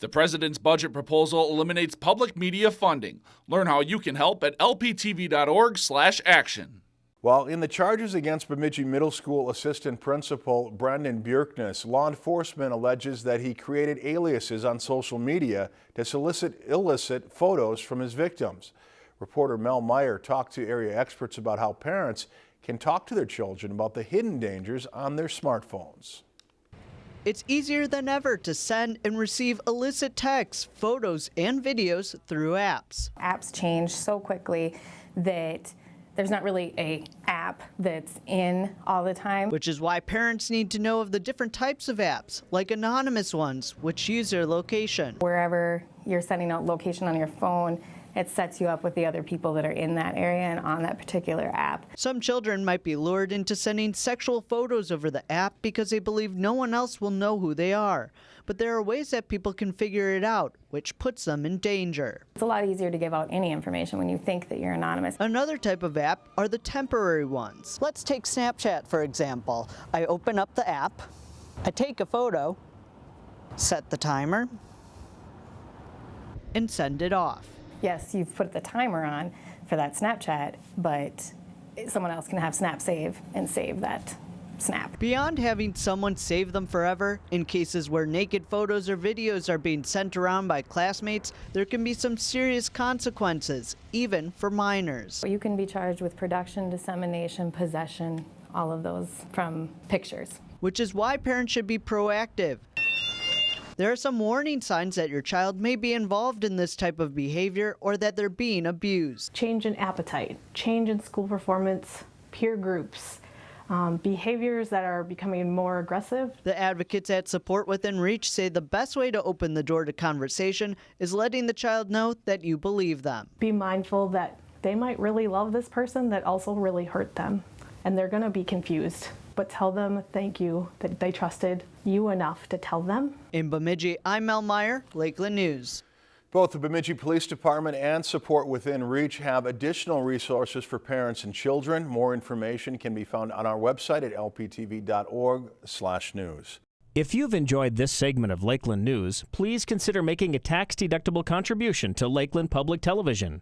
The president's budget proposal eliminates public media funding. Learn how you can help at lptv.org/action. While in the charges against Bemidji Middle School Assistant Principal Brendan Bjerknes, law enforcement alleges that he created aliases on social media to solicit illicit photos from his victims. Reporter Mel Meyer talked to area experts about how parents can talk to their children about the hidden dangers on their smartphones. It's easier than ever to send and receive illicit texts, photos, and videos through apps. Apps change so quickly that there's not really a app that's in all the time. Which is why parents need to know of the different types of apps, like anonymous ones, which use their location. Wherever you're sending out location on your phone, it sets you up with the other people that are in that area and on that particular app. Some children might be lured into sending sexual photos over the app because they believe no one else will know who they are. But there are ways that people can figure it out, which puts them in danger. It's a lot easier to give out any information when you think that you're anonymous. Another type of app are the temporary ones. Let's take Snapchat, for example. I open up the app, I take a photo, set the timer, and send it off yes, you've put the timer on for that Snapchat, but someone else can have Snap Save and save that snap. Beyond having someone save them forever, in cases where naked photos or videos are being sent around by classmates, there can be some serious consequences, even for minors. You can be charged with production, dissemination, possession, all of those from pictures. Which is why parents should be proactive. There are some warning signs that your child may be involved in this type of behavior or that they're being abused. Change in appetite, change in school performance, peer groups, um, behaviors that are becoming more aggressive. The advocates at Support Within Reach say the best way to open the door to conversation is letting the child know that you believe them. Be mindful that they might really love this person that also really hurt them, and they're going to be confused but tell them thank you that they trusted you enough to tell them. In Bemidji, I'm Mel Meyer, Lakeland News. Both the Bemidji Police Department and Support Within Reach have additional resources for parents and children. More information can be found on our website at lptv.org/news. If you've enjoyed this segment of Lakeland News, please consider making a tax-deductible contribution to Lakeland Public Television.